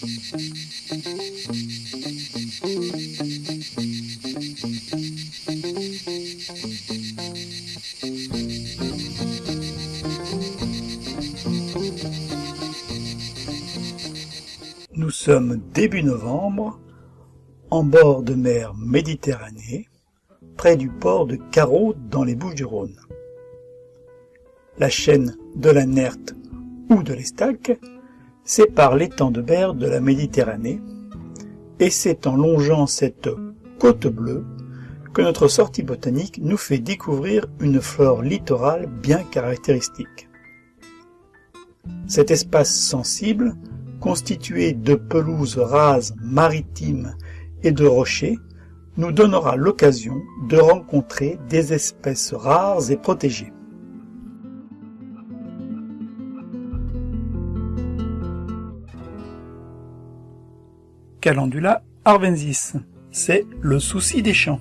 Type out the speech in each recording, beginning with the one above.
Nous sommes début novembre, en bord de mer Méditerranée, près du port de Carreau dans les Bouches-du-Rhône. La chaîne de la Nerte ou de l'Estac sépare l'étang de Berre de la Méditerranée, et c'est en longeant cette côte bleue que notre sortie botanique nous fait découvrir une flore littorale bien caractéristique. Cet espace sensible, constitué de pelouses rases maritimes et de rochers, nous donnera l'occasion de rencontrer des espèces rares et protégées. Calendula arvensis, c'est le souci des champs.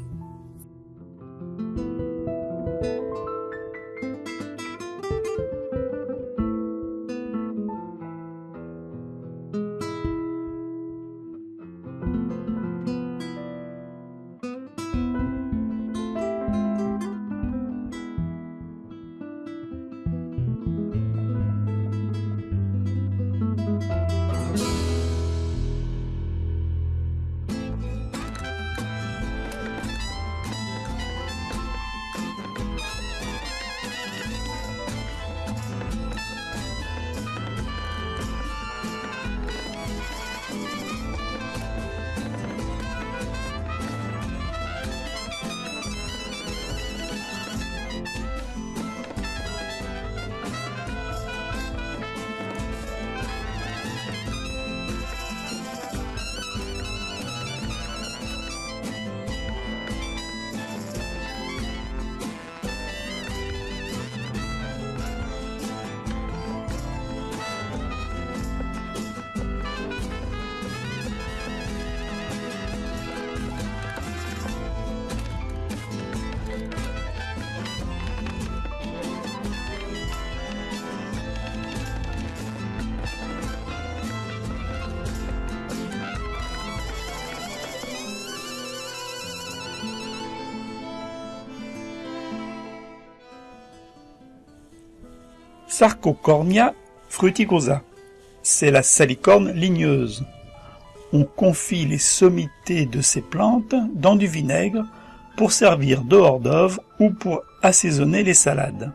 Sarcocornia fruticosa. C'est la salicorne ligneuse. On confie les sommités de ces plantes dans du vinaigre pour servir de hors-d'œuvre ou pour assaisonner les salades.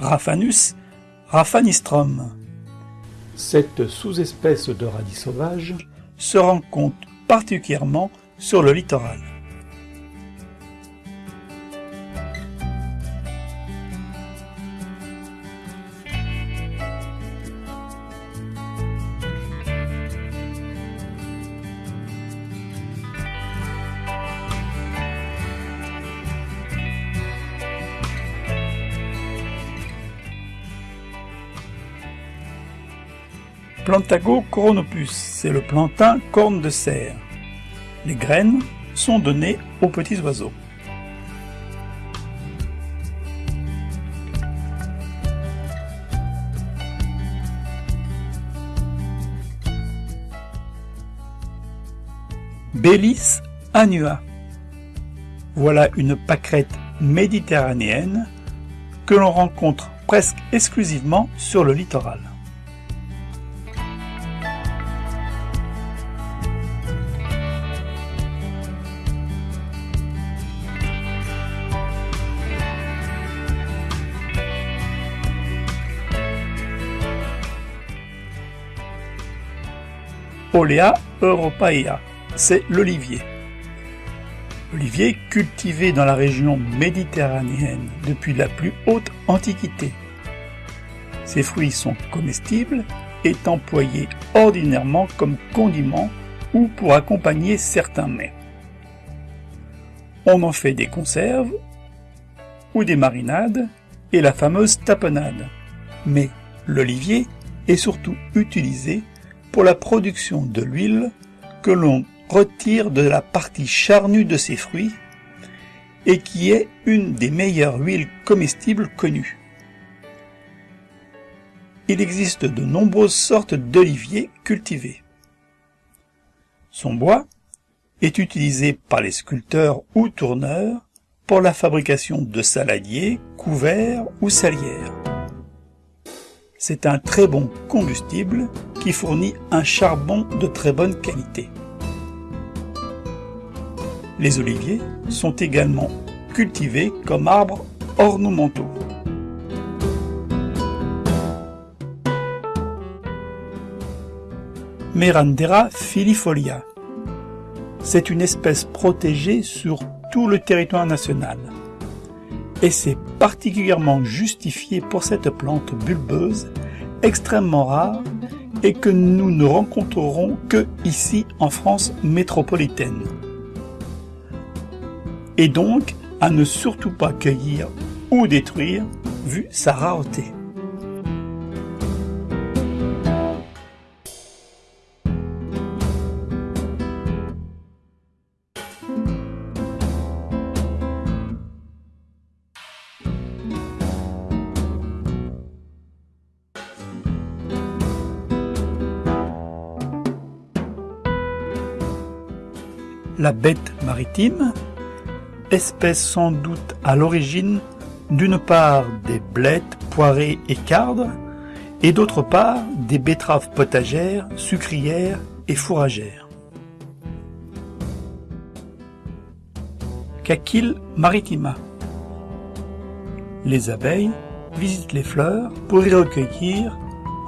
Raphanus raphanistrum. Cette sous-espèce de radis sauvage se rencontre particulièrement sur le littoral. Plantago coronopus, c'est le plantain corne de cerf. Les graines sont données aux petits oiseaux. Bélis annua. Voilà une pâquerette méditerranéenne que l'on rencontre presque exclusivement sur le littoral. Olea europaea, c'est l'olivier. L'olivier cultivé dans la région méditerranéenne depuis la plus haute antiquité. Ses fruits sont comestibles et employés ordinairement comme condiment ou pour accompagner certains mets. On en fait des conserves ou des marinades et la fameuse tapenade. Mais L'olivier est surtout utilisé pour la production de l'huile que l'on retire de la partie charnue de ses fruits et qui est une des meilleures huiles comestibles connues. Il existe de nombreuses sortes d'oliviers cultivés. Son bois est utilisé par les sculpteurs ou tourneurs pour la fabrication de saladiers, couverts ou salières. C'est un très bon combustible qui fournit un charbon de très bonne qualité. Les oliviers sont également cultivés comme arbres ornementaux. Merandera filifolia. C'est une espèce protégée sur tout le territoire national. Et c'est particulièrement justifié pour cette plante bulbeuse, extrêmement rare et que nous ne rencontrerons que ici en France métropolitaine et donc à ne surtout pas cueillir ou détruire vu sa rareté. La bête maritime espèce sans doute à l'origine d'une part des blettes, poirées et cardres, et d'autre part des betteraves potagères, sucrières et fourragères. Cacille maritima. Les abeilles visitent les fleurs pour y recueillir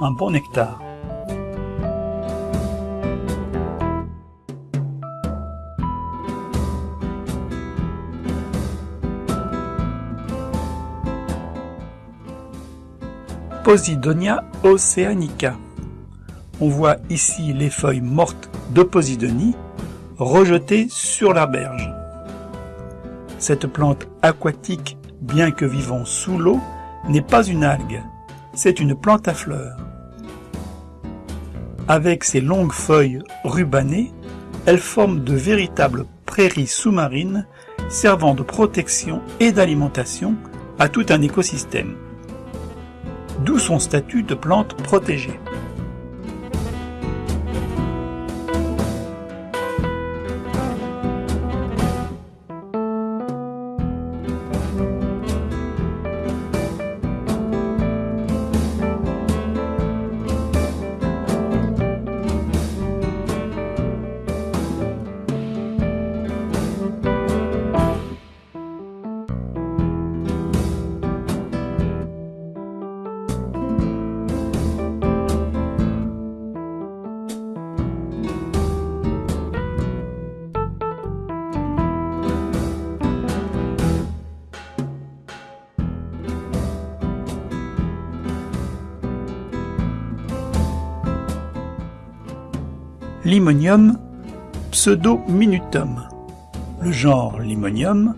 un bon nectar. Posidonia oceanica. On voit ici les feuilles mortes de Posidonie rejetées sur la berge. Cette plante aquatique, bien que vivant sous l'eau, n'est pas une algue, c'est une plante à fleurs. Avec ses longues feuilles rubanées, elle forme de véritables prairies sous-marines servant de protection et d'alimentation à tout un écosystème d'où son statut de plante protégée. Limonium pseudominutum. Le genre Limonium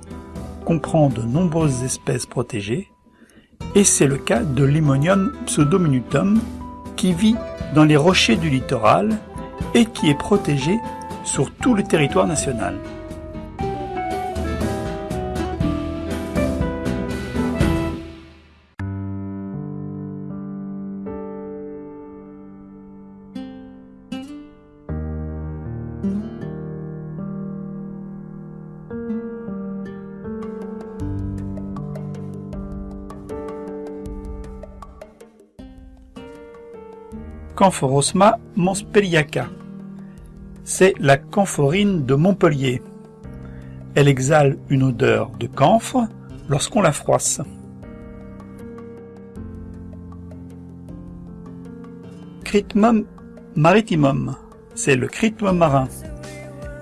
comprend de nombreuses espèces protégées et c'est le cas de Limonium pseudominutum qui vit dans les rochers du littoral et qui est protégé sur tout le territoire national. Camphorosma monspeliaca. C'est la camphorine de Montpellier. Elle exhale une odeur de camphre lorsqu'on la froisse. Critmum maritimum, c'est le critmum marin.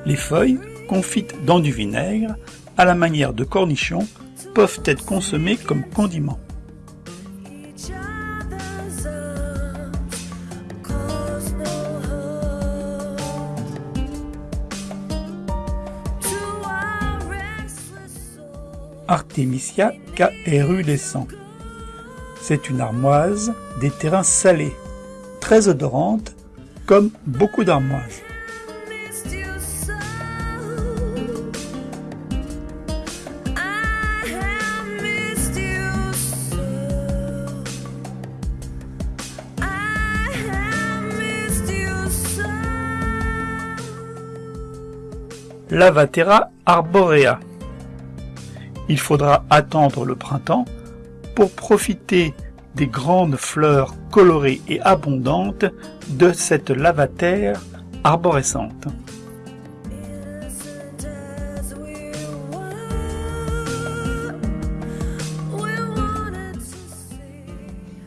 Les feuilles, confites dans du vinaigre, à la manière de cornichons, peuvent être consommées comme condiments. Artemisia caerulescent. C'est une armoise des terrains salés, très odorante, comme beaucoup d'armoises. Lavatera arborea. Il faudra attendre le printemps pour profiter des grandes fleurs colorées et abondantes de cette lavatère arborescente.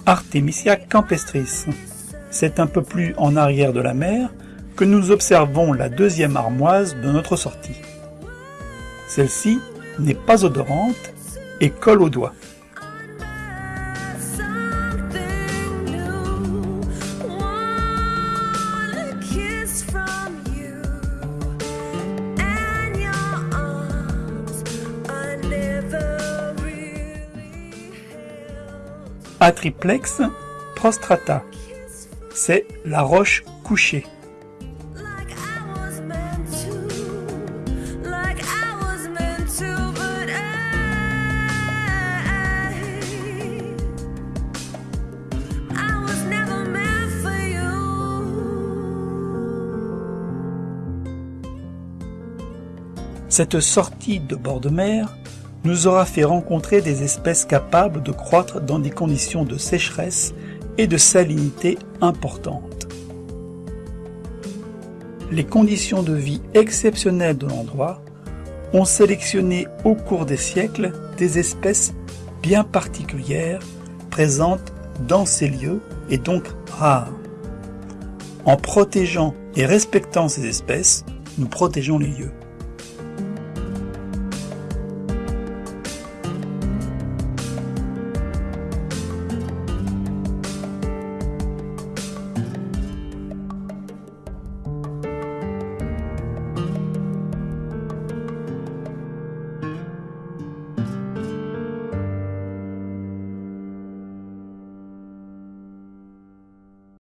Artemisia campestris. C'est un peu plus en arrière de la mer que nous observons la deuxième armoise de notre sortie. Celle-ci n'est pas odorante et colle aux doigts. Atriplex prostrata. C'est la roche couchée. Cette sortie de bord de mer nous aura fait rencontrer des espèces capables de croître dans des conditions de sécheresse et de salinité importantes. Les conditions de vie exceptionnelles de l'endroit ont sélectionné au cours des siècles des espèces bien particulières présentes dans ces lieux et donc rares. En protégeant et respectant ces espèces, nous protégeons les lieux.